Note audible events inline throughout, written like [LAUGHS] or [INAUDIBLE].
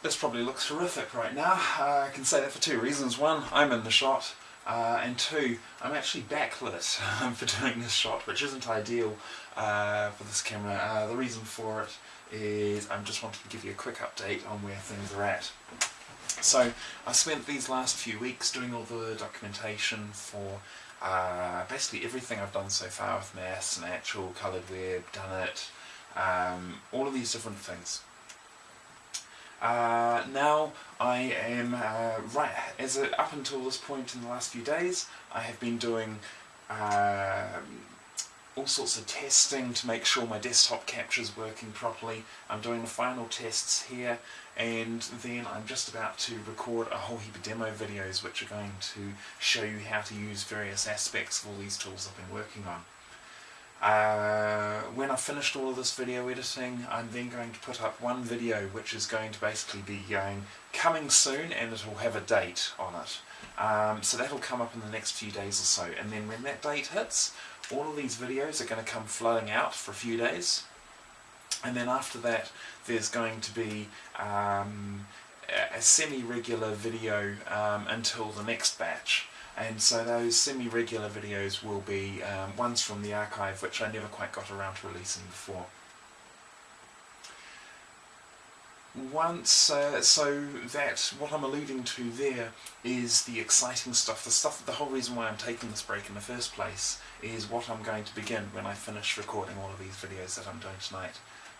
This probably looks horrific right now. Uh, I can say that for two reasons. One, I'm in the shot, uh, and two, I'm actually backlit [LAUGHS] for doing this shot, which isn't ideal uh, for this camera. Uh, the reason for it is I'm just wanting to give you a quick update on where things are at. So I spent these last few weeks doing all the documentation for uh, basically everything I've done so far with Mass, Natural, Coloured Web, Done It, um, all of these different things. Uh, now I am, uh, right, as a, up until this point in the last few days, I have been doing uh, all sorts of testing to make sure my desktop capture is working properly. I'm doing the final tests here and then I'm just about to record a whole heap of demo videos which are going to show you how to use various aspects of all these tools I've been working on. Uh, I've finished all of this video editing, I'm then going to put up one video which is going to basically be going coming soon and it will have a date on it. Um, so that'll come up in the next few days or so. And then when that date hits, all of these videos are going to come flowing out for a few days. And then after that there's going to be um, a semi-regular video um, until the next batch and so those semi-regular videos will be um, ones from the archive which I never quite got around to releasing before. Once, uh, so that, what I'm alluding to there is the exciting stuff, the stuff, the whole reason why I'm taking this break in the first place is what I'm going to begin when I finish recording all of these videos that I'm doing tonight.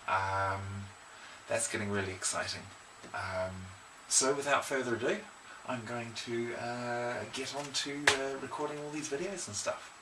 Um, that's getting really exciting. Um, so without further ado, I'm going to uh, get on to uh, recording all these videos and stuff.